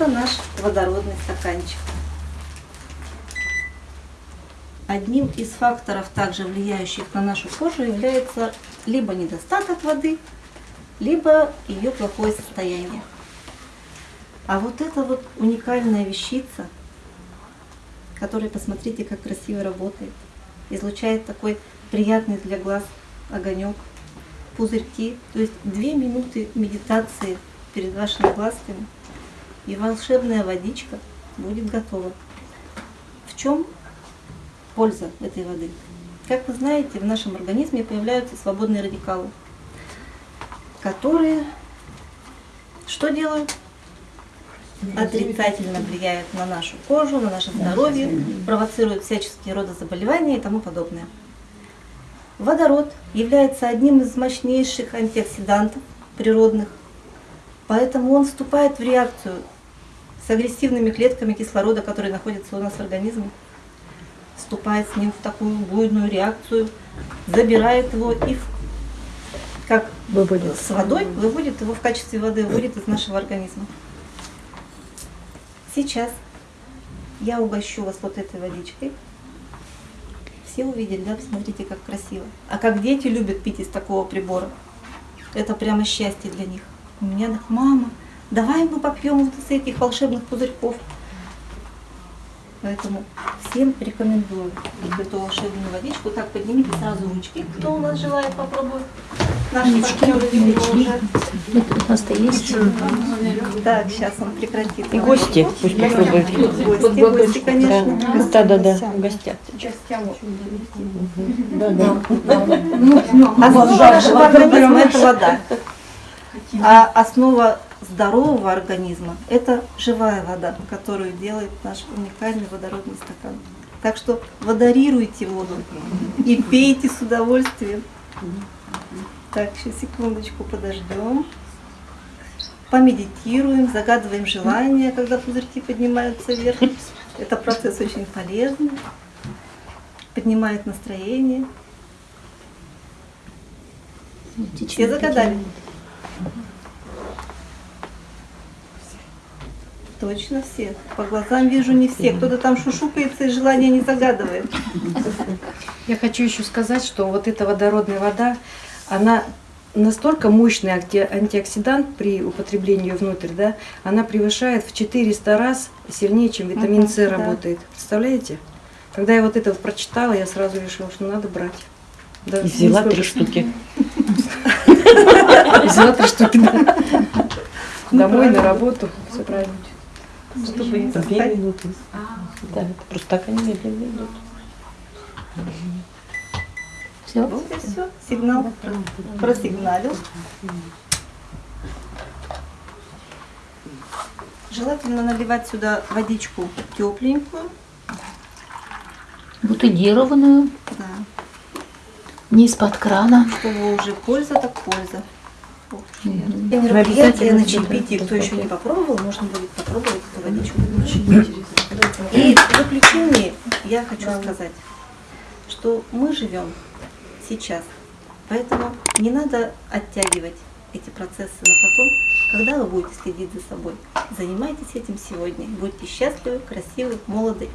Это наш водородный стаканчик. Одним из факторов, также влияющих на нашу кожу, является либо недостаток воды, либо ее плохое состояние. А вот эта вот уникальная вещица, которая, посмотрите, как красиво работает, излучает такой приятный для глаз огонек, пузырьки. То есть две минуты медитации перед вашими глазками, и волшебная водичка будет готова. В чем польза этой воды? Как вы знаете, в нашем организме появляются свободные радикалы, которые что делают? Отрицательно влияют на нашу кожу, на наше здоровье, провоцируют всяческие роды заболевания и тому подобное. Водород является одним из мощнейших антиоксидантов природных, поэтому он вступает в реакцию с агрессивными клетками кислорода, которые находятся у нас в организме, вступает с ним в такую буйную реакцию, забирает его и как выводит. с водой выводит его в качестве воды, выводит из нашего организма. Сейчас я угощу вас вот этой водичкой. Все увидели, да? Посмотрите, как красиво. А как дети любят пить из такого прибора. Это прямо счастье для них. У меня так, мама, давай мы попьем вот из этих волшебных пузырьков. Поэтому всем рекомендую эту волшебную водичку. Так, поднимите сразу ручки, кто у нас желает попробовать. Наши партнеры уже. У нас-то есть. Так, сейчас он прекратит. И гости пусть попробуют. Гости, гости, конечно. Да, да, да, гостят. Да, да. Основа нашего организма – это вода. А основа здорового организма – это живая вода, которую делает наш уникальный водородный стакан. Так что водорируйте воду и пейте с удовольствием. Так, сейчас секундочку подождем. Помедитируем, загадываем желания, когда пузырьки поднимаются вверх. Это процесс очень полезный, поднимает настроение. Все загадали? Точно все. По глазам вижу не все. Кто-то там шушукается и желания не загадывает. Я хочу еще сказать, что вот эта водородная вода, она настолько мощный анти- антиоксидант при употреблении ее внутрь, да, она превышает в 400 раз сильнее, чем витамин С да. работает. Представляете? Когда я вот это вот прочитала, я сразу решила, что надо брать. Да, И взяла три штуки. Взяла три штуки, да. Домой, на работу, все правильно. Чтобы не Две застать. минуты. Да, это просто так они медленно идут. Все. Вот и все. Сигнал просигналил. Желательно наливать сюда водичку тепленькую. Бутылированную, Да. не из-под крана. Чтобы уже польза так польза. Мгм. И мероприятие на чаепитии, кто еще не попробовал, можно будет попробовать эту водичку. И в заключение я хочу сказать, что мы живем сейчас, поэтому не надо оттягивать эти процессы на потом, когда вы будете следить за собой. Занимайтесь этим сегодня, будьте счастливы, красивы, молоды